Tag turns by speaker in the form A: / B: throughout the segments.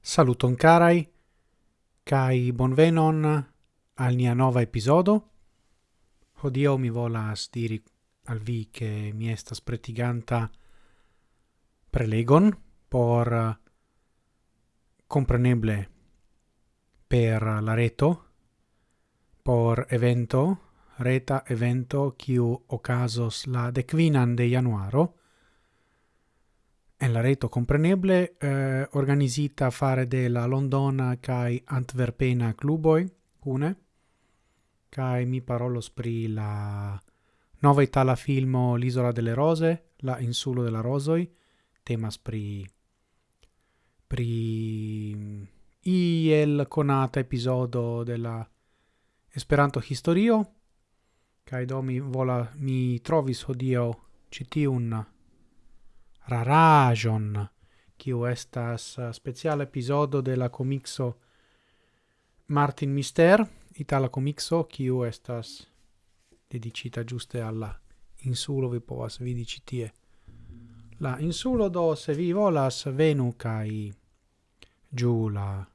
A: Saluton carai, cae bonvenon al nia nova episodo. Hodio mi volas diri al vi che mi estas pretiganta prelegon por eh, compreneble per la reto por evento, reta evento quiu ocasos la decvinan de januaro, en la reto compreneble eh, organizita fare de la Londona kai Antwerpena cluboi une kai mi parolos pri la nova itala filmo L'isola delle rose, la insulo della rosoi. Temas pri pri mm, iel conata episodio della Esperanto historio kaj do mi vola mi trovis hodio ĉi tiun raraĵon kiu estas eh, speciala epizodo de la komikso Martin Mister, itala komikso kiu estas dedicita giuste alla insulo vi povas vidi ĉi tie. La insulo do se vi volas venu kai giù la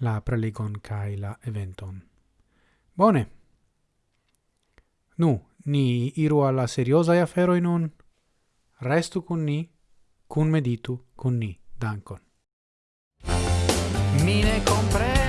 A: la prelegon kai la eventon. Bone. Nu, ni iru alla seriosa aferoi nun. Restu cun ni, cun meditu, cun ni. Dankon. Mine ne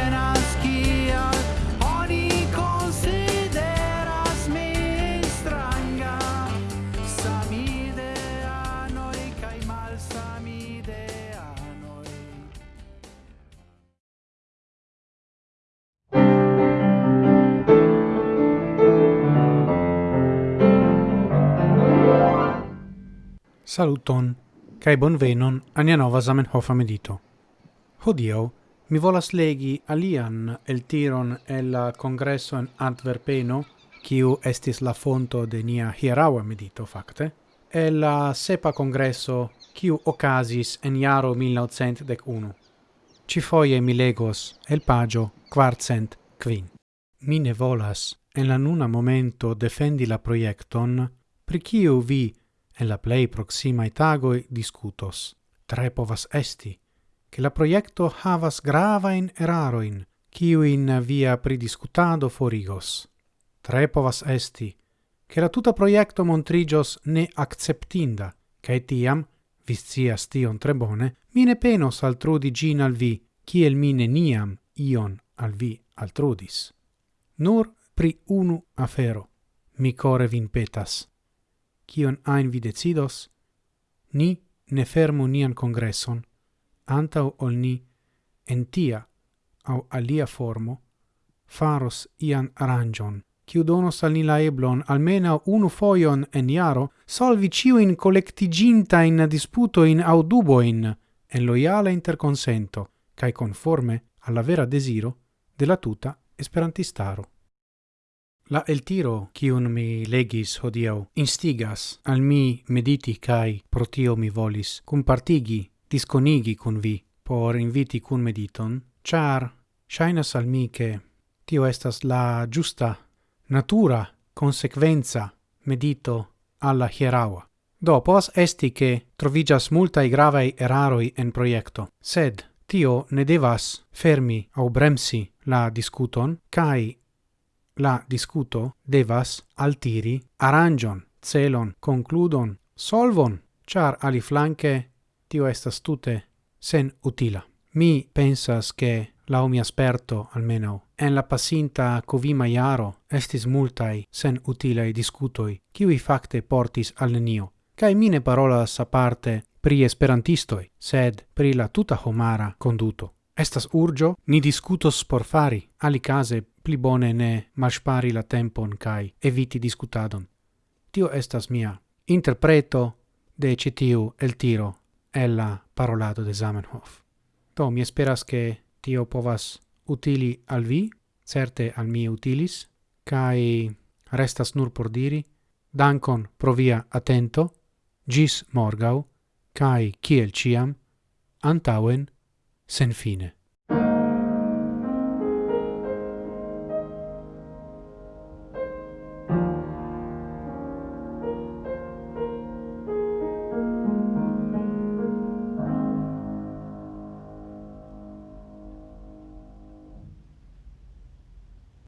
A: Saluton, cae bonvenon ania nova Zamenhof medito. Hodio, mi volas legi alian el tiron el la congresso in Antwerpeno, kiu estis la fonto de nia hieraua medito, facte, el la sepa congresso kiu ocasis en iaro 1901. Ci foie mi legos el pagio quartcent quin. Mi ne volas, en la nuna momento defendi la proiecton, pri kiu vi en la plei proximae tagoi discutos. Tre povas esti, che la proiecto havas gravain eraroin, in via pridiscutado forigos. Tre povas esti, che la tuta proiecto montrigios ne acceptinda, cae tiam, viscias tion tre bone, mine penos altrudi gin al vi, ciel mine niam ion al vi altrudis. Nur pri unu afero, mi core vin petas, kion ein vi decidos, ni ne fermu nian congresson, antau ol ni en tia au alia formo faros ian arangion, kiu donos al ni la eblon almena unu foion en iaro solvi ciuin collectigintain disputoin au duboin en loiala interconsento, cae conforme alla vera desiro della tuta esperantistaro. La el tiro cium mi legis hodiau, instigas al mi mediti cae protio mi volis compartigi, disconigi cun vi, por inviti cun mediton, char shainas al mi che tio estas la giusta natura consequenza medito alla hieraua. Do pos esti che trovigas multae gravae eraroi en proiecto, sed tio ne devas fermi au bremsi la discuton, cae la discuto devas altiri arangion, celon, concludon, solvon, char ali flanque tio estas tute sen utila. Mi pensas che la mi asperto almeno en la passinta covima iaro estis multai sen utilei discutoi, qui facte portis al nenio, kai mine parolas sa parte pri esperantistoi, sed pri la tuta homara conduto. Estas urgio, ni discutos por fari, alicase pli bone ne malspari la tempon kai eviti discutadon. Tio estas mia interpreto de citiu el tiro el la parolado de Zamenhof. Do, mi esperas che tio povas utili al vi, certe al mi utilis, cae restas nur por diri, dankon pro via attento, gis morgau, cae ciel ciam, antauen Senfine.